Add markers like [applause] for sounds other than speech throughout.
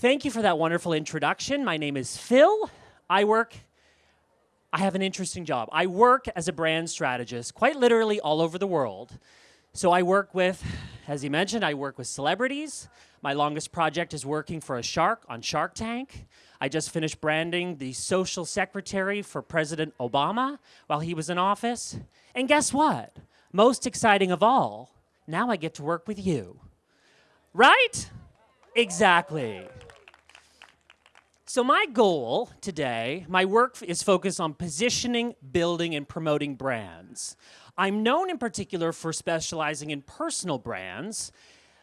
Thank you for that wonderful introduction. My name is Phil. I work, I have an interesting job. I work as a brand strategist, quite literally all over the world. So I work with, as he mentioned, I work with celebrities. My longest project is working for a shark on Shark Tank. I just finished branding the social secretary for President Obama while he was in office. And guess what? Most exciting of all, now I get to work with you. Right? Exactly. So my goal today, my work is focused on positioning, building, and promoting brands. I'm known in particular for specializing in personal brands,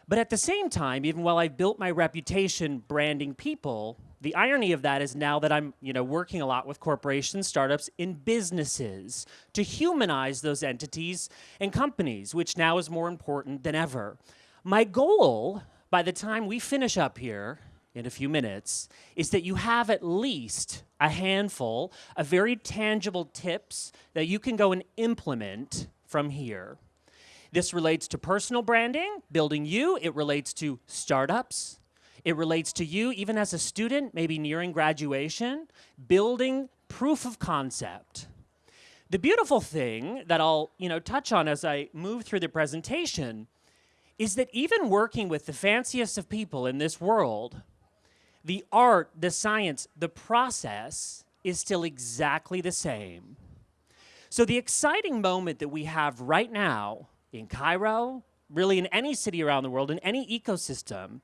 but at the same time, even while I've built my reputation branding people, the irony of that is now that I'm you know, working a lot with corporations, startups, in businesses to humanize those entities and companies, which now is more important than ever. My goal, by the time we finish up here, in a few minutes is that you have at least a handful of very tangible tips that you can go and implement from here. This relates to personal branding, building you. It relates to startups. It relates to you even as a student, maybe nearing graduation, building proof of concept. The beautiful thing that I'll you know, touch on as I move through the presentation is that even working with the fanciest of people in this world, the art, the science, the process is still exactly the same. So the exciting moment that we have right now in Cairo, really in any city around the world, in any ecosystem,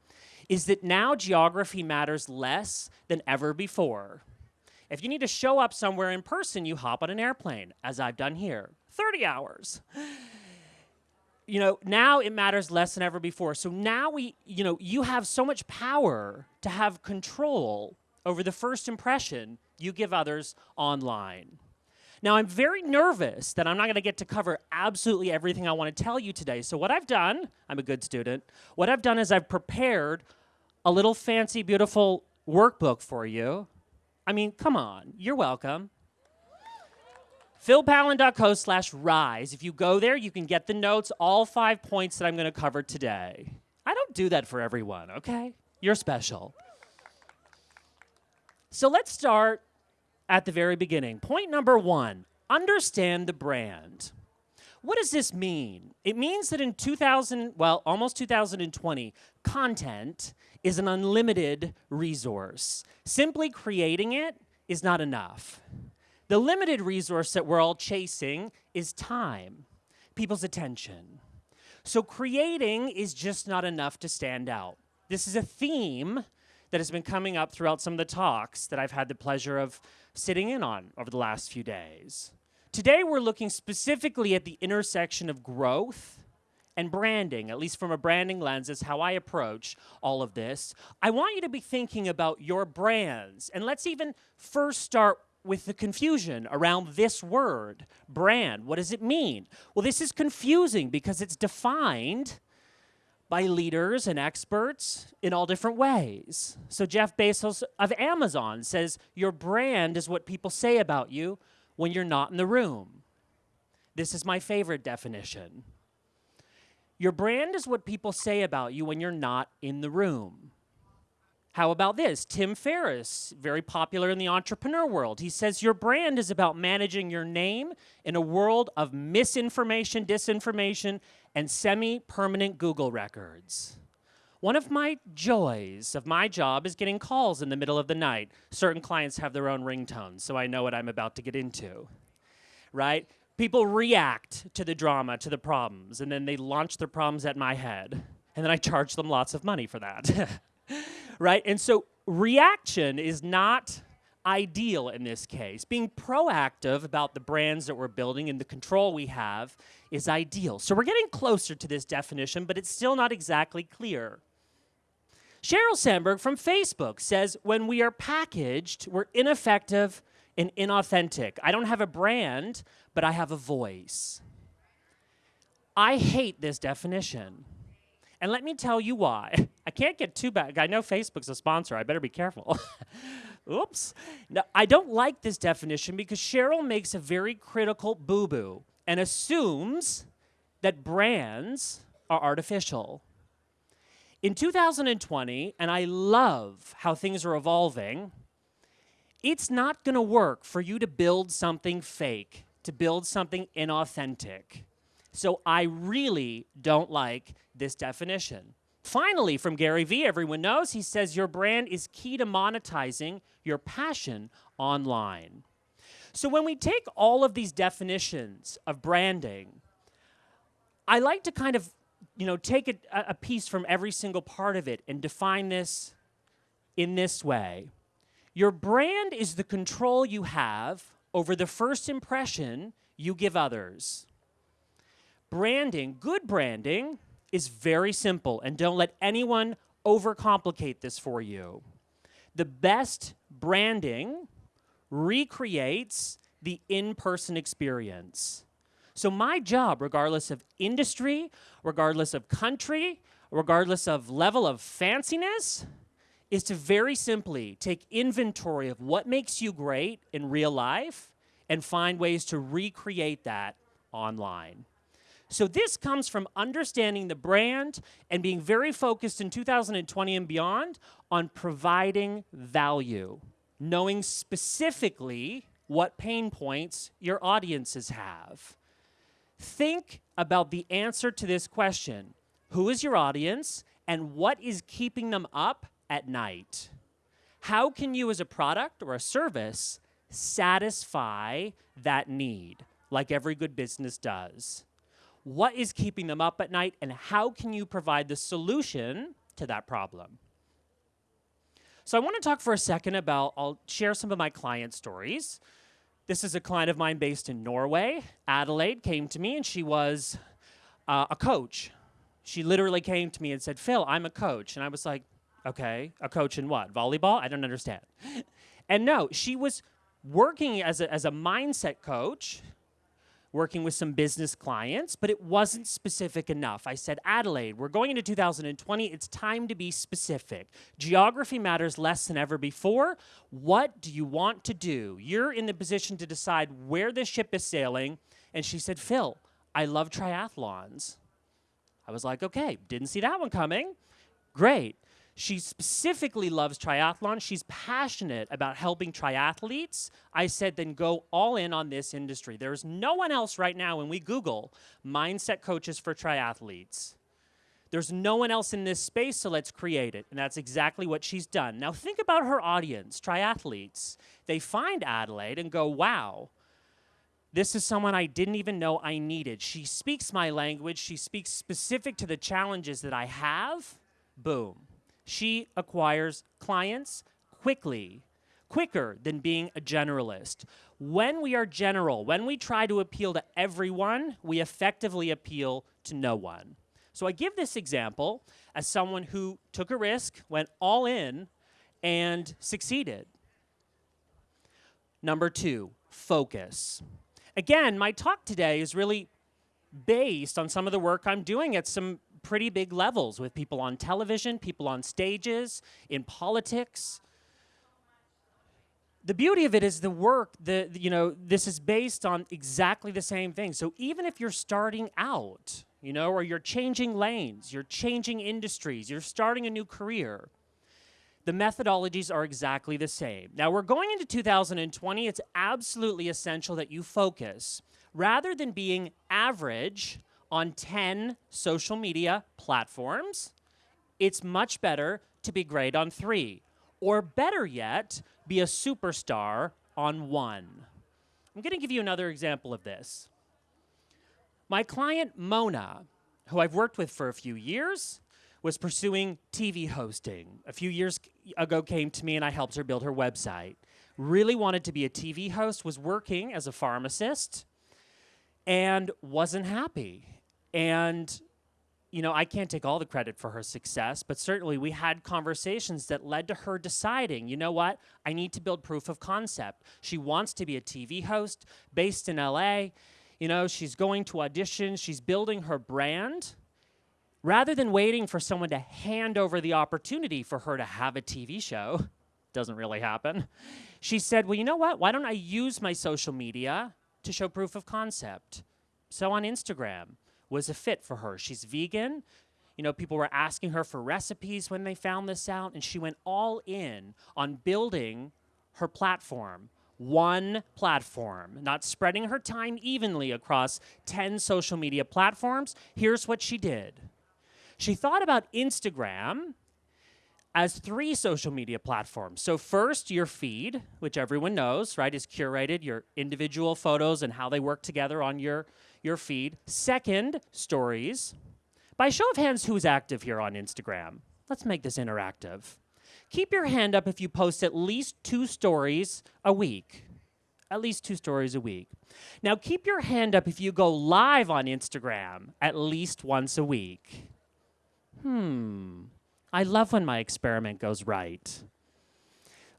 is that now geography matters less than ever before. If you need to show up somewhere in person, you hop on an airplane, as I've done here, 30 hours you know, now it matters less than ever before. So now we, you know, you have so much power to have control over the first impression you give others online. Now, I'm very nervous that I'm not going to get to cover absolutely everything I want to tell you today. So what I've done, I'm a good student, what I've done is I've prepared a little fancy, beautiful workbook for you. I mean, come on, you're welcome philpallen.co slash rise. If you go there, you can get the notes, all five points that I'm going to cover today. I don't do that for everyone, okay? You're special. So let's start at the very beginning. Point number one, understand the brand. What does this mean? It means that in 2000, well, almost 2020, content is an unlimited resource. Simply creating it is not enough. The limited resource that we're all chasing is time, people's attention. So creating is just not enough to stand out. This is a theme that has been coming up throughout some of the talks that I've had the pleasure of sitting in on over the last few days. Today we're looking specifically at the intersection of growth and branding, at least from a branding lens, is how I approach all of this. I want you to be thinking about your brands. And let's even first start with the confusion around this word, brand. What does it mean? Well, this is confusing because it's defined by leaders and experts in all different ways. So Jeff Bezos of Amazon says, your brand is what people say about you when you're not in the room. This is my favorite definition. Your brand is what people say about you when you're not in the room. How about this? Tim Ferriss, very popular in the entrepreneur world. He says your brand is about managing your name in a world of misinformation, disinformation, and semi-permanent Google records. One of my joys of my job is getting calls in the middle of the night. Certain clients have their own ringtones, so I know what I'm about to get into, right? People react to the drama, to the problems, and then they launch their problems at my head. And then I charge them lots of money for that. [laughs] right? And so reaction is not ideal in this case. Being proactive about the brands that we're building and the control we have is ideal. So we're getting closer to this definition, but it's still not exactly clear. Sheryl Sandberg from Facebook says, when we are packaged, we're ineffective and inauthentic. I don't have a brand, but I have a voice. I hate this definition. And let me tell you why. I can't get too bad. I know Facebook's a sponsor. I better be careful. [laughs] Oops. Now, I don't like this definition because Sheryl makes a very critical boo-boo and assumes that brands are artificial. In 2020, and I love how things are evolving, it's not going to work for you to build something fake, to build something inauthentic. So I really don't like this definition. Finally, from Gary Vee, everyone knows, he says your brand is key to monetizing your passion online. So when we take all of these definitions of branding, I like to kind of, you know, take a, a piece from every single part of it and define this in this way. Your brand is the control you have over the first impression you give others. Branding, good branding, is very simple, and don't let anyone overcomplicate this for you. The best branding recreates the in-person experience. So my job, regardless of industry, regardless of country, regardless of level of fanciness, is to very simply take inventory of what makes you great in real life and find ways to recreate that online. So this comes from understanding the brand and being very focused in 2020 and beyond on providing value, knowing specifically what pain points your audiences have. Think about the answer to this question. Who is your audience and what is keeping them up at night? How can you as a product or a service satisfy that need like every good business does? What is keeping them up at night and how can you provide the solution to that problem? So I want to talk for a second about, I'll share some of my client stories. This is a client of mine based in Norway. Adelaide came to me and she was uh, a coach. She literally came to me and said, Phil, I'm a coach. And I was like, okay, a coach in what? Volleyball? I don't understand. [laughs] and no, she was working as a, as a mindset coach working with some business clients, but it wasn't specific enough. I said, Adelaide, we're going into 2020. It's time to be specific. Geography matters less than ever before. What do you want to do? You're in the position to decide where the ship is sailing. And she said, Phil, I love triathlons. I was like, okay, didn't see that one coming. Great. She specifically loves triathlon. She's passionate about helping triathletes. I said, then go all in on this industry. There's no one else right now when we Google mindset coaches for triathletes. There's no one else in this space, so let's create it. And that's exactly what she's done. Now think about her audience, triathletes. They find Adelaide and go, wow, this is someone I didn't even know I needed. She speaks my language. She speaks specific to the challenges that I have. Boom she acquires clients quickly, quicker than being a generalist. When we are general, when we try to appeal to everyone, we effectively appeal to no one. So I give this example as someone who took a risk, went all in, and succeeded. Number two, focus. Again, my talk today is really based on some of the work I'm doing at some pretty big levels with people on television, people on stages, in politics. The beauty of it is the work, the, you know, this is based on exactly the same thing. So even if you're starting out, you know, or you're changing lanes, you're changing industries, you're starting a new career, the methodologies are exactly the same. Now we're going into 2020, it's absolutely essential that you focus. Rather than being average on 10 social media platforms, it's much better to be great on three. Or better yet, be a superstar on one. I'm going to give you another example of this. My client, Mona, who I've worked with for a few years, was pursuing TV hosting. A few years ago came to me and I helped her build her website. Really wanted to be a TV host, was working as a pharmacist, and wasn't happy. And you know, I can't take all the credit for her success, but certainly we had conversations that led to her deciding, you know what, I need to build proof of concept. She wants to be a TV host based in LA. You know, she's going to audition, she's building her brand. Rather than waiting for someone to hand over the opportunity for her to have a TV show, [laughs] doesn't really happen, she said, well, you know what, why don't I use my social media to show proof of concept? So on Instagram, was a fit for her. She's vegan. You know, people were asking her for recipes when they found this out, and she went all in on building her platform. One platform, not spreading her time evenly across 10 social media platforms. Here's what she did she thought about Instagram as three social media platforms. So, first, your feed, which everyone knows, right, is curated, your individual photos and how they work together on your, your feed. Second, stories. By show of hands, who's active here on Instagram? Let's make this interactive. Keep your hand up if you post at least two stories a week. At least two stories a week. Now, keep your hand up if you go live on Instagram at least once a week. Hmm, I love when my experiment goes right.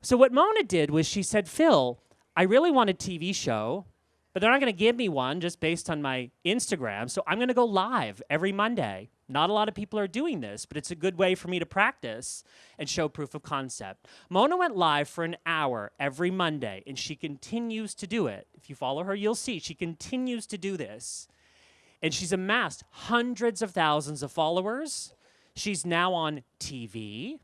So, what Mona did was she said, Phil, I really want a TV show, but they're not going to give me one just based on my Instagram. So, I'm going to go live every Monday. Not a lot of people are doing this, but it's a good way for me to practice and show proof of concept. Mona went live for an hour every Monday, and she continues to do it. If you follow her, you'll see she continues to do this. And she's amassed hundreds of thousands of followers She's now on TV.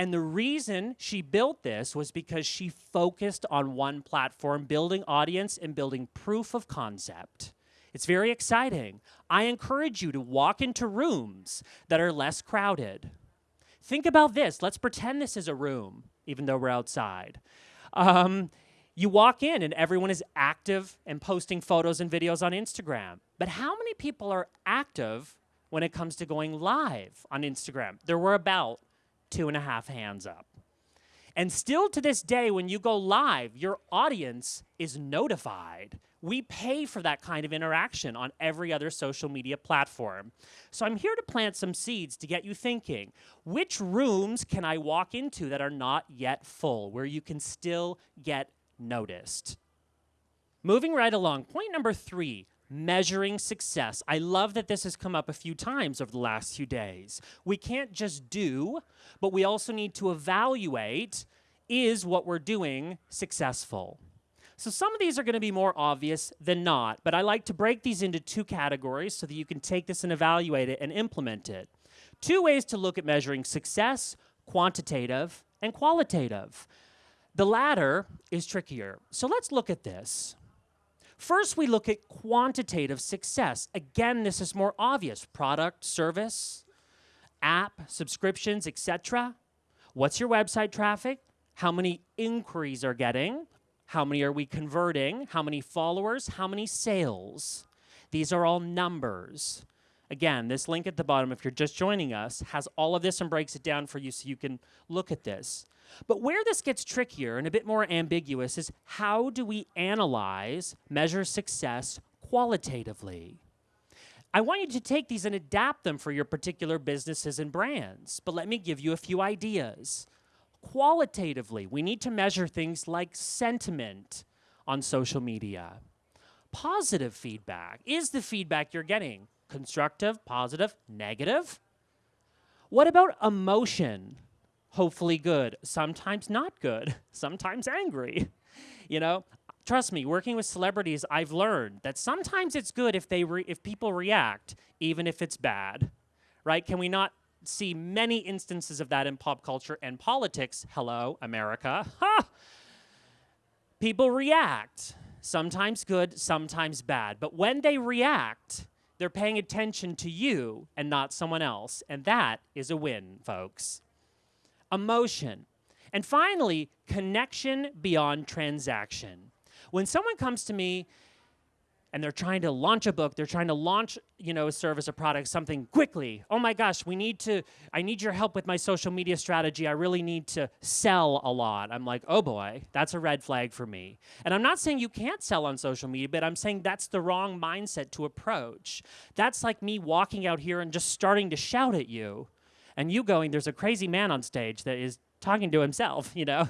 And the reason she built this was because she focused on one platform, building audience and building proof of concept. It's very exciting. I encourage you to walk into rooms that are less crowded. Think about this. Let's pretend this is a room, even though we're outside. Um, you walk in and everyone is active and posting photos and videos on Instagram. But how many people are active when it comes to going live on Instagram. There were about two and a half hands up. And still to this day, when you go live, your audience is notified. We pay for that kind of interaction on every other social media platform. So I'm here to plant some seeds to get you thinking which rooms can I walk into that are not yet full, where you can still get noticed? Moving right along, point number three measuring success. I love that this has come up a few times over the last few days. We can't just do, but we also need to evaluate is what we're doing successful? So some of these are going to be more obvious than not, but I like to break these into two categories so that you can take this and evaluate it and implement it. Two ways to look at measuring success, quantitative and qualitative. The latter is trickier. So let's look at this. First, we look at quantitative success. Again, this is more obvious. Product, service, app, subscriptions, etc. What's your website traffic? How many inquiries are getting? How many are we converting? How many followers? How many sales? These are all numbers. Again, this link at the bottom, if you're just joining us, has all of this and breaks it down for you so you can look at this. But where this gets trickier and a bit more ambiguous is how do we analyze, measure success qualitatively? I want you to take these and adapt them for your particular businesses and brands, but let me give you a few ideas. Qualitatively, we need to measure things like sentiment on social media. Positive feedback. Is the feedback you're getting constructive, positive, negative? What about emotion? hopefully good, sometimes not good, [laughs] sometimes angry. You know, trust me, working with celebrities, I've learned that sometimes it's good if they if people react even if it's bad. Right? Can we not see many instances of that in pop culture and politics? Hello, America. Ha! People react, sometimes good, sometimes bad. But when they react, they're paying attention to you and not someone else. And that is a win, folks emotion. And finally, connection beyond transaction. When someone comes to me and they're trying to launch a book, they're trying to launch, you know, a service, a product, something quickly. Oh my gosh, we need to, I need your help with my social media strategy. I really need to sell a lot. I'm like, oh boy, that's a red flag for me. And I'm not saying you can't sell on social media, but I'm saying that's the wrong mindset to approach. That's like me walking out here and just starting to shout at you and you going, there's a crazy man on stage that is talking to himself, [laughs] you know?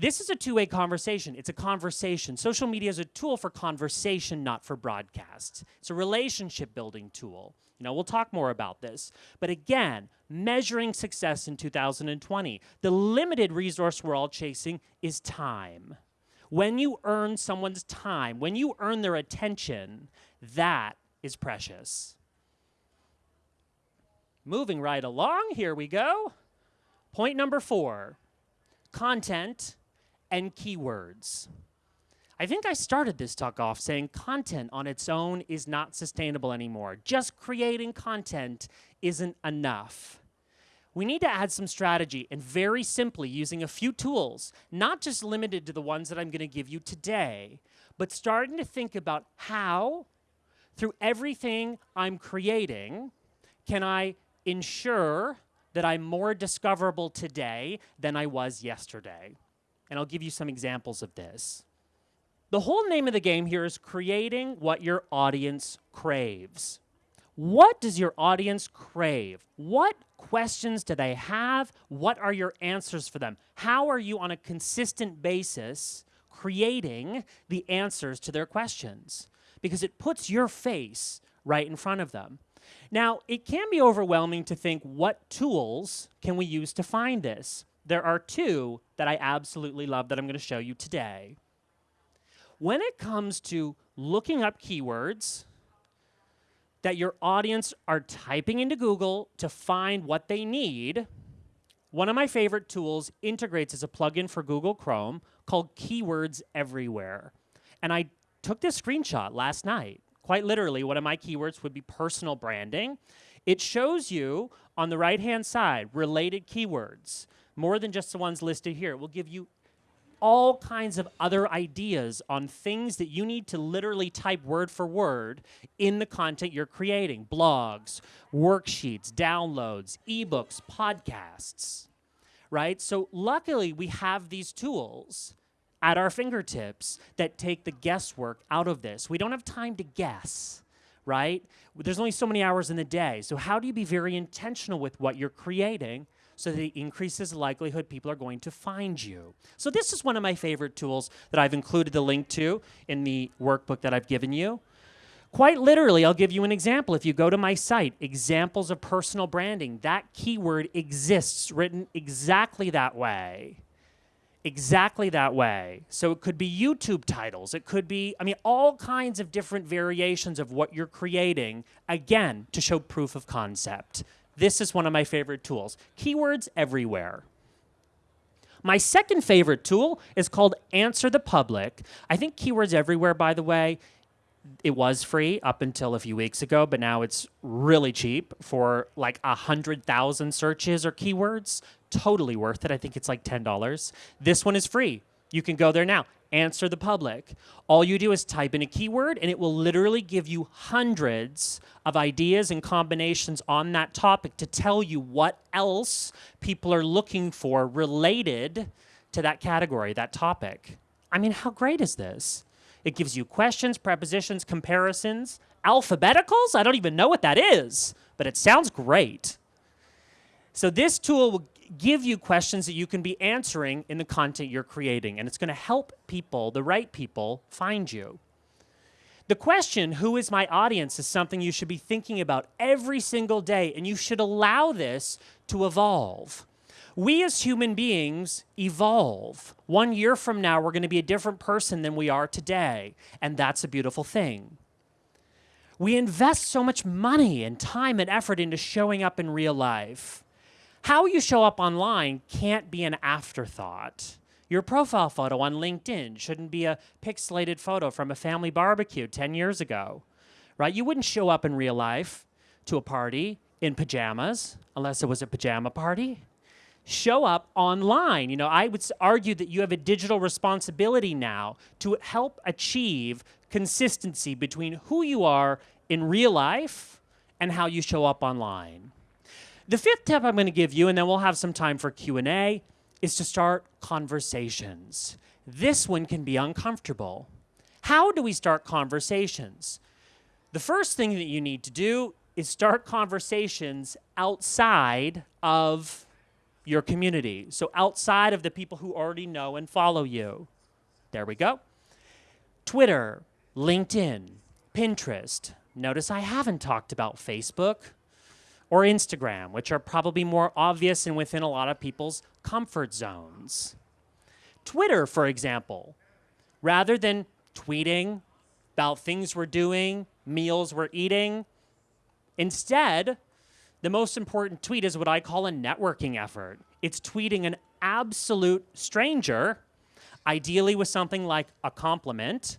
This is a two way conversation. It's a conversation. Social media is a tool for conversation, not for broadcasts. It's a relationship building tool. You know, we'll talk more about this. But again, measuring success in 2020, the limited resource we're all chasing is time. When you earn someone's time, when you earn their attention, that is precious. moving right along, here we go. Point number four content and keywords. I think I started this talk off saying content on its own is not sustainable anymore. Just creating content isn't enough. We need to add some strategy and very simply using a few tools, not just limited to the ones that I'm going to give you today, but starting to think about how, through everything I'm creating, can I ensure that I'm more discoverable today than I was yesterday? And I'll give you some examples of this. The whole name of the game here is creating what your audience craves. What does your audience crave? What questions do they have? What are your answers for them? How are you on a consistent basis creating the answers to their questions? Because it puts your face right in front of them. Now, it can be overwhelming to think what tools can we use to find this? There are two that I absolutely love that I'm going to show you today. When it comes to looking up keywords that your audience are typing into Google to find what they need, one of my favorite tools integrates as a plugin for Google Chrome called Keywords Everywhere. And I took this screenshot last night. Quite literally, one of my keywords would be personal branding. It shows you on the right hand side related keywords, more than just the ones listed here. It will give you all kinds of other ideas on things that you need to literally type word for word in the content you're creating blogs, worksheets, downloads, ebooks, podcasts, right? So, luckily, we have these tools at our fingertips that take the guesswork out of this. We don't have time to guess. Right? There's only so many hours in the day. So, how do you be very intentional with what you're creating so that it increases the likelihood people are going to find you. So this is one of my favorite tools that I've included the link to in the workbook that I've given you. Quite literally, I'll give you an example. If you go to my site, examples of personal branding, that keyword exists written exactly that way. Exactly that way. So it could be YouTube titles. It could be, I mean, all kinds of different variations of what you're creating, again, to show proof of concept. This is one of my favorite tools. Keywords everywhere. My second favorite tool is called Answer the Public. I think Keywords Everywhere, by the way, it was free up until a few weeks ago, but now it's really cheap for like a hundred thousand searches or keywords. Totally worth it. I think it's like ten dollars. This one is free. You can go there now answer the public. All you do is type in a keyword and it will literally give you hundreds of ideas and combinations on that topic to tell you what else people are looking for related to that category, that topic. I mean, how great is this? It gives you questions, prepositions, comparisons, alphabeticals. I don't even know what that is, but it sounds great. So this tool will give you questions that you can be answering in the content you're creating, and it's going to help people, the right people, find you. The question, who is my audience, is something you should be thinking about every single day, and you should allow this to evolve. We as human beings evolve. One year from now, we're going to be a different person than we are today, and that's a beautiful thing. We invest so much money and time and effort into showing up in real life. How you show up online can't be an afterthought. Your profile photo on LinkedIn shouldn't be a pixelated photo from a family barbecue 10 years ago, right? You wouldn't show up in real life to a party in pajamas unless it was a pajama party. Show up online. You know, I would argue that you have a digital responsibility now to help achieve consistency between who you are in real life and how you show up online. The fifth tip I'm going to give you, and then we'll have some time for Q&A, is to start conversations. This one can be uncomfortable. How do we start conversations? The first thing that you need to do is start conversations outside of your community. So outside of the people who already know and follow you. There we go. Twitter, LinkedIn, Pinterest. Notice I haven't talked about Facebook or Instagram, which are probably more obvious and within a lot of people's comfort zones. Twitter, for example, rather than tweeting about things we're doing, meals we're eating, instead, the most important tweet is what I call a networking effort. It's tweeting an absolute stranger, ideally with something like a compliment,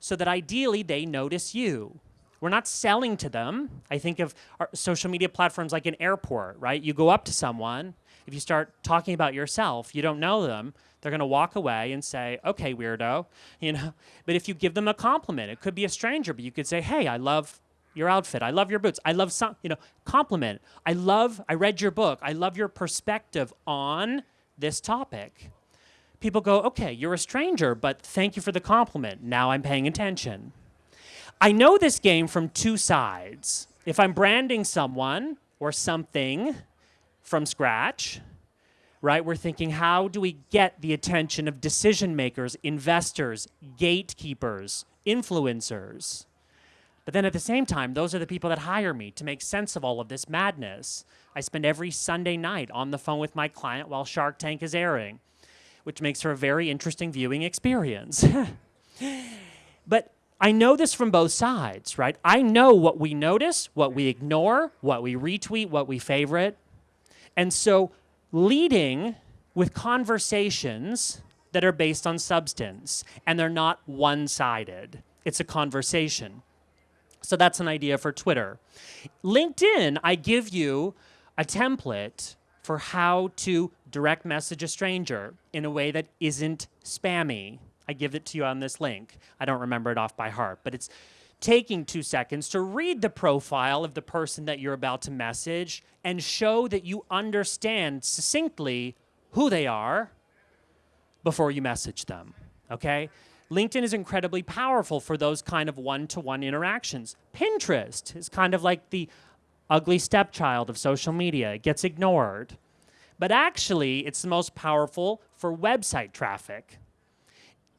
so that ideally they notice you. We're not selling to them. I think of social media platforms like an airport, right? You go up to someone, if you start talking about yourself, you don't know them, they're going to walk away and say, "Okay, weirdo," [laughs] you know. But if you give them a compliment, it could be a stranger, but you could say, "Hey, I love your outfit. I love your boots. I love some, you know, compliment. I love I read your book. I love your perspective on this topic." People go, "Okay, you're a stranger, but thank you for the compliment. Now I'm paying attention." I know this game from two sides. If I'm branding someone or something from scratch, right, we're thinking, how do we get the attention of decision makers, investors, gatekeepers, influencers? But then at the same time, those are the people that hire me to make sense of all of this madness. I spend every Sunday night on the phone with my client while Shark Tank is airing, which makes for a very interesting viewing experience. [laughs] but I know this from both sides, right? I know what we notice, what we ignore, what we retweet, what we favorite. And so leading with conversations that are based on substance and they're not one-sided. It's a conversation. So that's an idea for Twitter. LinkedIn, I give you a template for how to direct message a stranger in a way that isn't spammy. I give it to you on this link. I don't remember it off by heart, but it's taking two seconds to read the profile of the person that you're about to message and show that you understand succinctly who they are before you message them, okay? LinkedIn is incredibly powerful for those kind of one-to-one -one interactions. Pinterest is kind of like the ugly stepchild of social media. It gets ignored. But actually, it's the most powerful for website traffic.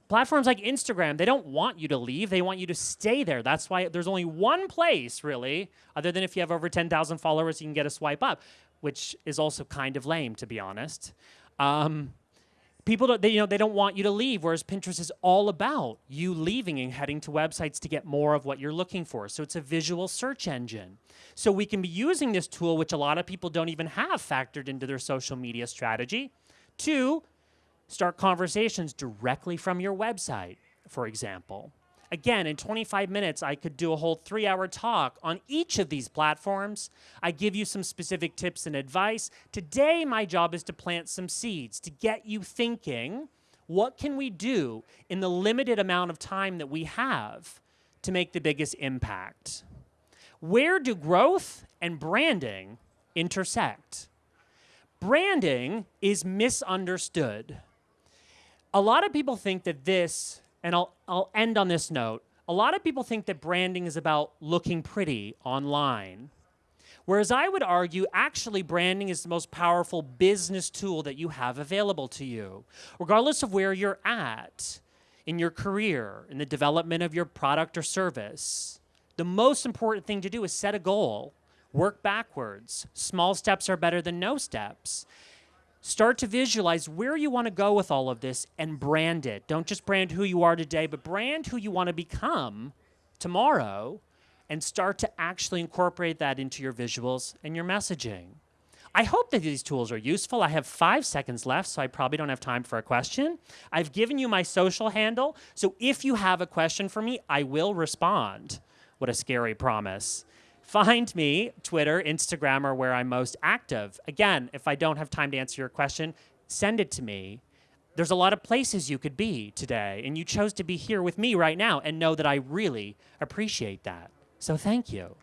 Platforms like Instagram, they don't want you to leave. They want you to stay there. That's why there's only one place, really, other than if you have over 10,000 followers, you can get a swipe up, which is also kind of lame, to be honest. Um, people don't, they, you know, they don't want you to leave, whereas Pinterest is all about you leaving and heading to websites to get more of what you're looking for. So it's a visual search engine. So we can be using this tool, which a lot of people don't even have factored into their social media strategy, to Start conversations directly from your website, for example. Again, in 25 minutes, I could do a whole three hour talk on each of these platforms. I give you some specific tips and advice. Today, my job is to plant some seeds, to get you thinking, what can we do in the limited amount of time that we have to make the biggest impact? Where do growth and branding intersect? Branding is misunderstood a lot of people think that this, and I'll, I'll end on this note, a lot of people think that branding is about looking pretty online. Whereas I would argue, actually, branding is the most powerful business tool that you have available to you, regardless of where you're at in your career, in the development of your product or service. The most important thing to do is set a goal, work backwards. Small steps are better than no steps. Start to visualize where you want to go with all of this and brand it. Don't just brand who you are today, but brand who you want to become tomorrow and start to actually incorporate that into your visuals and your messaging. I hope that these tools are useful. I have five seconds left, so I probably don't have time for a question. I've given you my social handle, so if you have a question for me, I will respond. What a scary promise. Find me, Twitter, Instagram, or where I'm most active. Again, if I don't have time to answer your question, send it to me. There's a lot of places you could be today, and you chose to be here with me right now and know that I really appreciate that. So thank you.